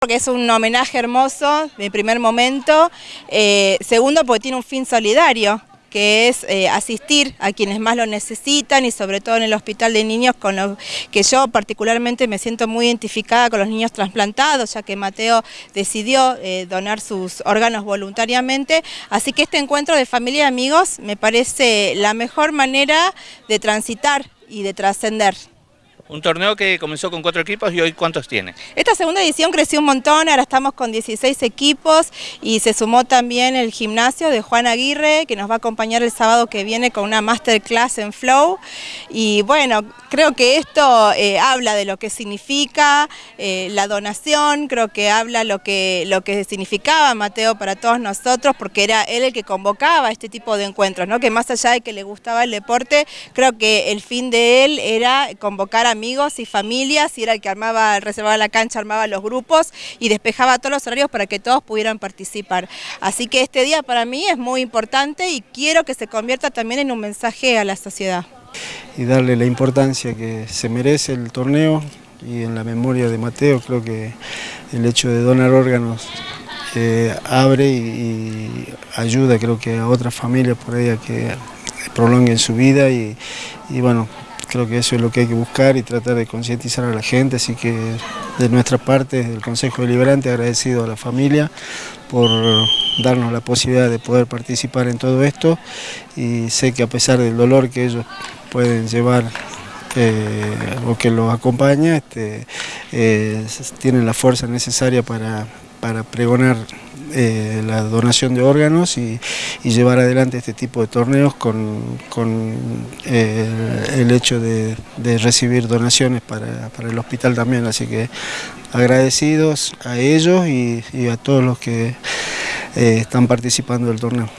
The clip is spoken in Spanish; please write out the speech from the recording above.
porque es un homenaje hermoso de primer momento, eh, segundo porque tiene un fin solidario, que es eh, asistir a quienes más lo necesitan y sobre todo en el hospital de niños con los que yo particularmente me siento muy identificada con los niños trasplantados, ya que Mateo decidió eh, donar sus órganos voluntariamente, así que este encuentro de familia y amigos me parece la mejor manera de transitar y de trascender. Un torneo que comenzó con cuatro equipos y hoy ¿cuántos tiene? Esta segunda edición creció un montón, ahora estamos con 16 equipos y se sumó también el gimnasio de Juan Aguirre que nos va a acompañar el sábado que viene con una masterclass en Flow y bueno, creo que esto eh, habla de lo que significa eh, la donación, creo que habla lo que, lo que significaba Mateo para todos nosotros porque era él el que convocaba este tipo de encuentros, ¿no? que más allá de que le gustaba el deporte, creo que el fin de él era convocar a amigos y familias y era el que armaba, reservaba la cancha, armaba los grupos y despejaba todos los horarios para que todos pudieran participar. Así que este día para mí es muy importante y quiero que se convierta también en un mensaje a la sociedad. Y darle la importancia que se merece el torneo y en la memoria de Mateo creo que el hecho de donar órganos eh, abre y, ayuda creo que a otras familias por ahí a que prolonguen su vida y bueno, Creo que eso es lo que hay que buscar y tratar de concientizar a la gente, así que de nuestra parte, desde el Consejo Deliberante, agradecido a la familia por darnos la posibilidad de poder participar en todo esto. Y sé que a pesar del dolor que ellos pueden llevar eh, o que los acompaña, este, eh, tienen la fuerza necesaria para, para pregonar eh, la donación de órganos y, llevar adelante este tipo de torneos con, eh, el hecho de, recibir donaciones para, el hospital también, así que agradecidos a ellos y, a todos los que eh, están participando del torneo.